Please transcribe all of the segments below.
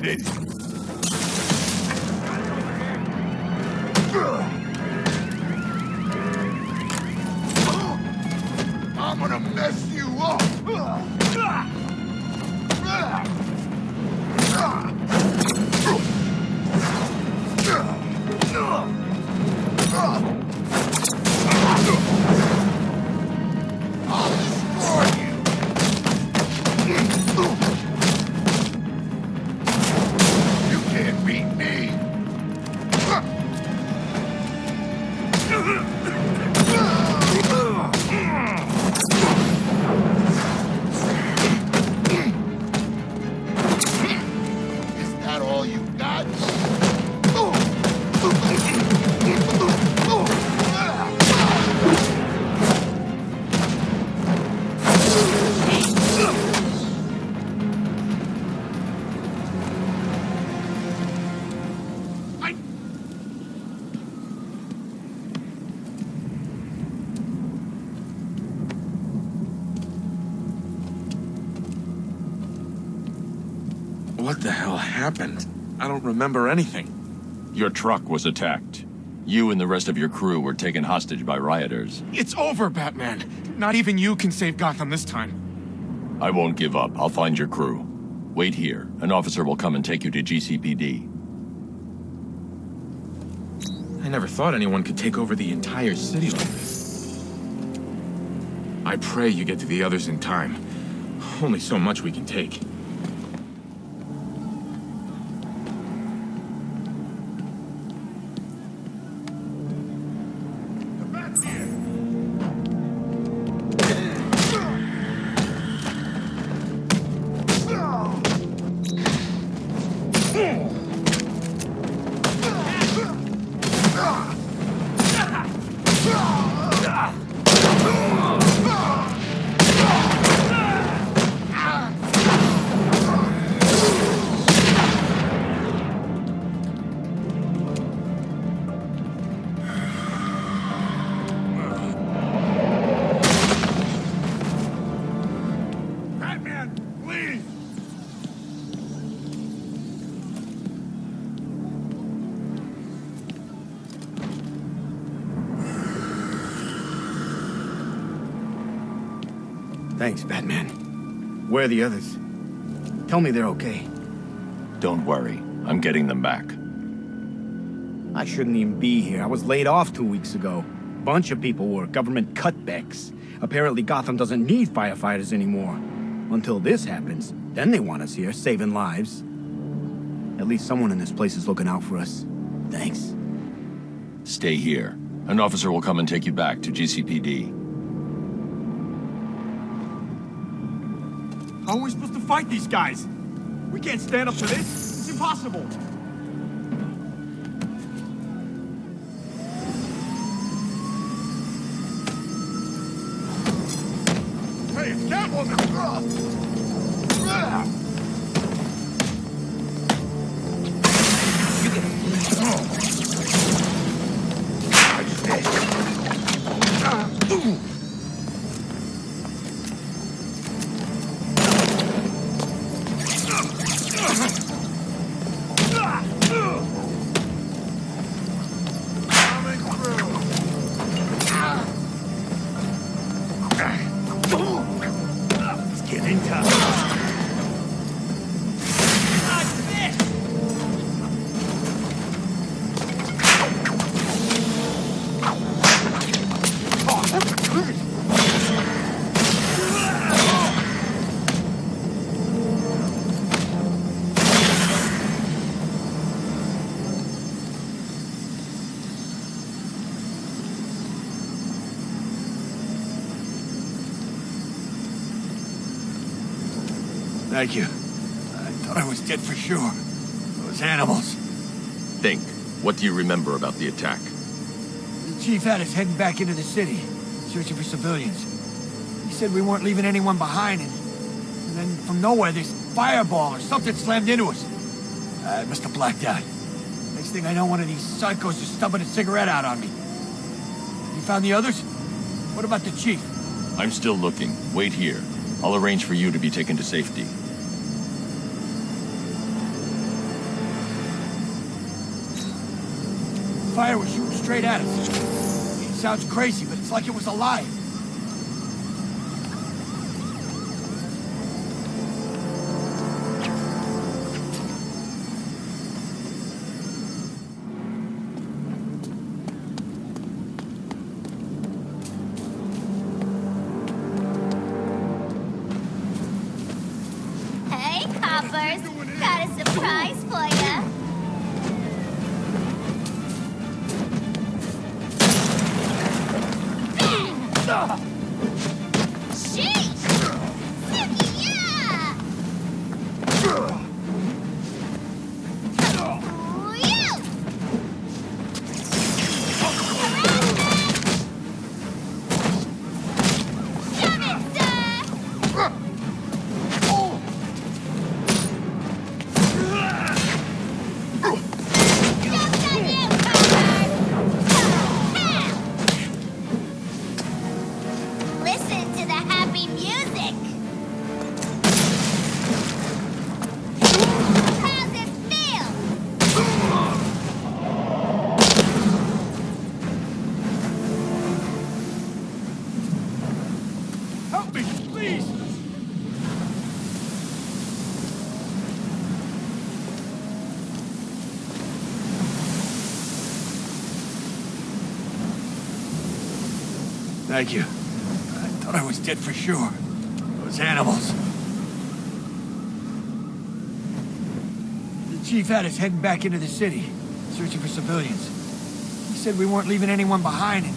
I'm happened? I don't remember anything. Your truck was attacked. You and the rest of your crew were taken hostage by rioters. It's over, Batman. Not even you can save Gotham this time. I won't give up. I'll find your crew. Wait here. An officer will come and take you to GCPD. I never thought anyone could take over the entire city like this. I pray you get to the others in time. Only so much we can take. Thanks, Batman. Where are the others? Tell me they're okay. Don't worry. I'm getting them back. I shouldn't even be here. I was laid off two weeks ago. Bunch of people were government cutbacks. Apparently Gotham doesn't need firefighters anymore. Until this happens, then they want us here, saving lives. At least someone in this place is looking out for us. Thanks. Stay here. An officer will come and take you back to GCPD. Fight these guys? We can't stand up to this. It's impossible. Hey, it's Catwoman! Thank you. I thought I was dead for sure. Those animals. Think. What do you remember about the attack? The chief had us heading back into the city, searching for civilians. He said we weren't leaving anyone behind, and, and then from nowhere, this fireball or something slammed into us. I must have blacked out. Next thing I know, one of these psychos is stubbing a cigarette out on me. You found the others? What about the chief? I'm still looking. Wait here. I'll arrange for you to be taken to safety. Fire was shooting straight at us. It sounds crazy, but it's like it was alive. Got a surprise for ya. Sheesh! Me, please! Thank you. I thought I was dead for sure. Those animals. The chief had us heading back into the city, searching for civilians. He said we weren't leaving anyone behind, and,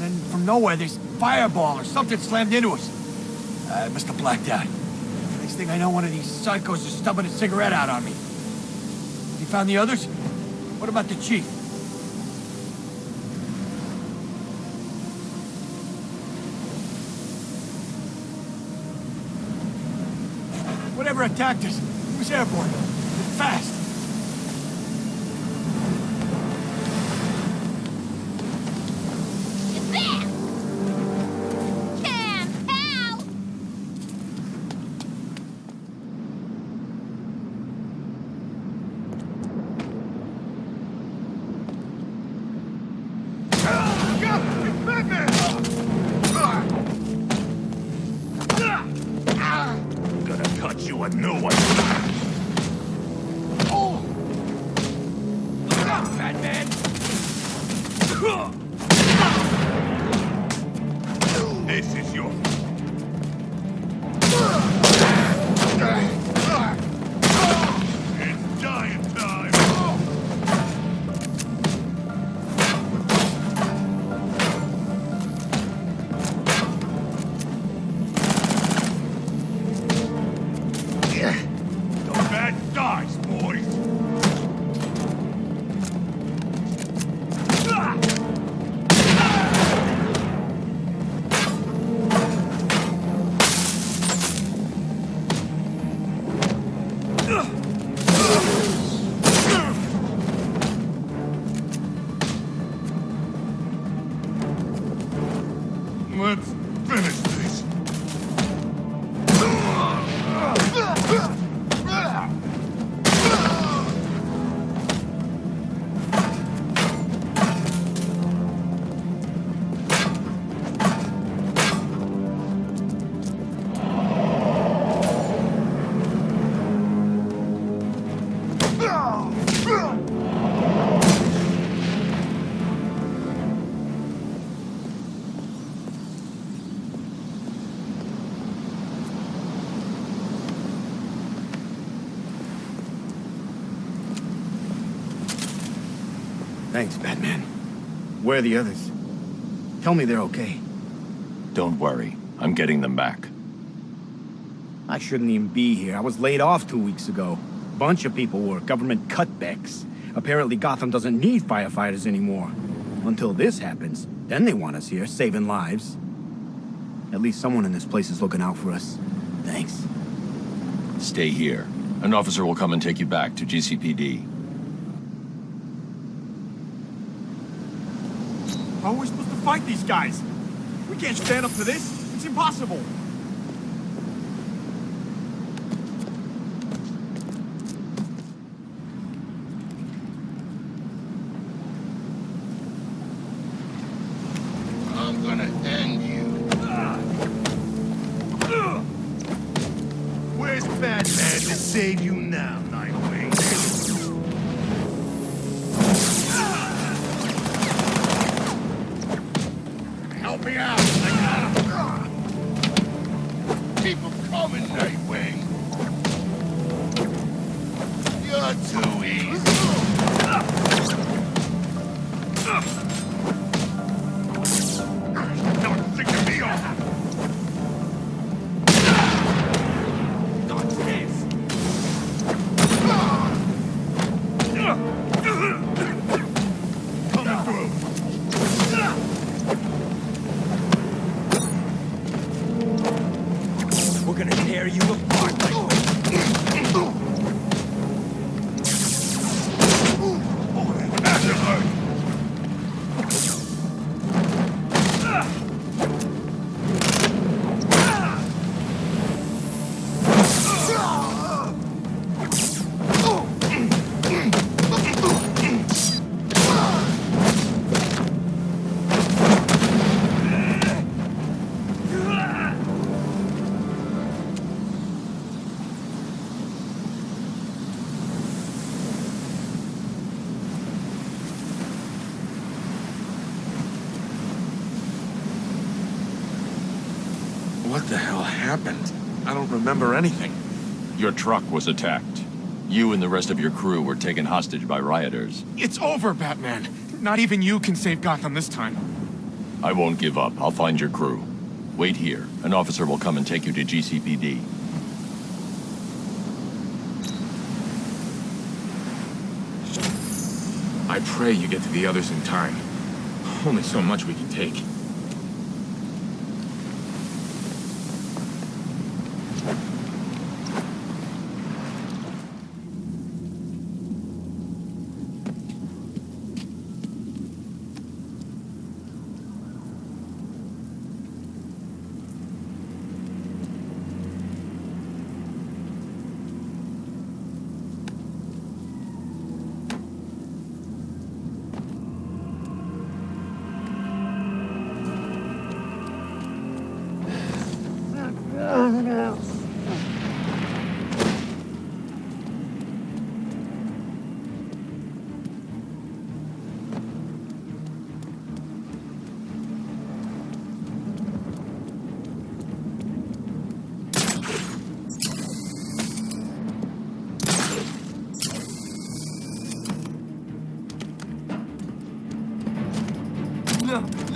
then from nowhere, this fireball or something slammed into us. Uh, I must have blacked out. Next thing I know, one of these psychos is stubbing a cigarette out on me. You found the others? What about the chief? Whatever attacked us, it was airborne. Fast. Are the others? Tell me they're okay. Don't worry. I'm getting them back. I shouldn't even be here. I was laid off two weeks ago. Bunch of people were government cutbacks. Apparently Gotham doesn't need firefighters anymore. Until this happens, then they want us here, saving lives. At least someone in this place is looking out for us. Thanks. Stay here. An officer will come and take you back to GCPD. How are we supposed to fight these guys? We can't stand up to this. It's impossible. Gonna tear you apart, Nightwing. Happened? I don't remember anything. Your truck was attacked. You and the rest of your crew were taken hostage by rioters. It's over, Batman. Not even you can save Gotham this time. I won't give up. I'll find your crew. Wait here. An officer will come and take you to GCPD. I pray you get to the others in time. Only so much we can take.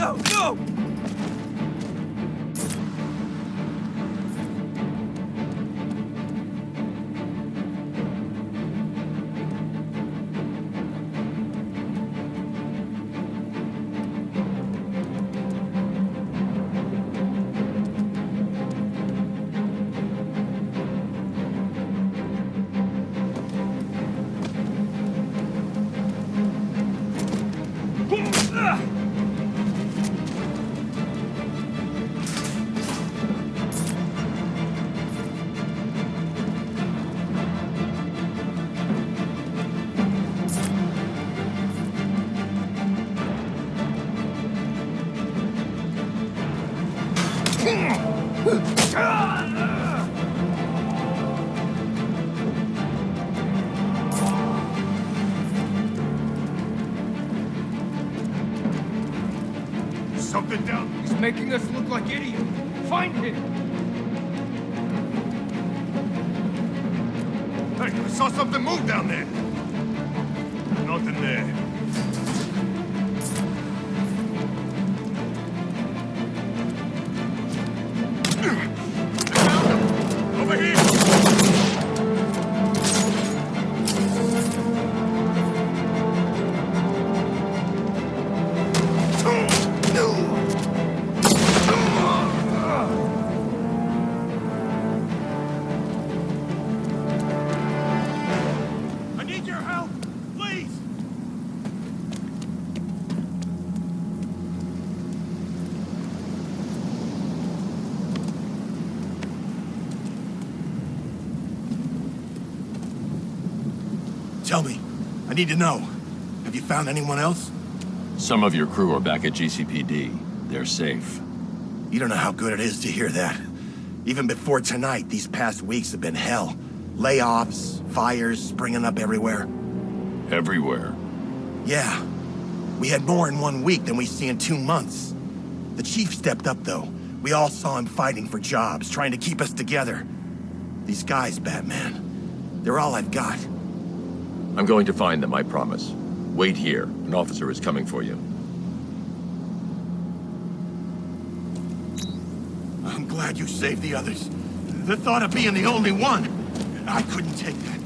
No, no, Something down. He's making us look like idiots. Find him! Hey, I saw something move down there. Nothing there. Tell me. I need to know. Have you found anyone else? Some of your crew are back at GCPD. They're safe. You don't know how good it is to hear that. Even before tonight, these past weeks have been hell. Layoffs, fires springing up everywhere. Everywhere. Yeah. We had more in one week than we see in two months. The chief stepped up, though. We all saw him fighting for jobs, trying to keep us together. These guys, Batman, they're all I've got. I'm going to find them, I promise. Wait here. An officer is coming for you. I'm glad you saved the others. The thought of being the only one, I couldn't take that.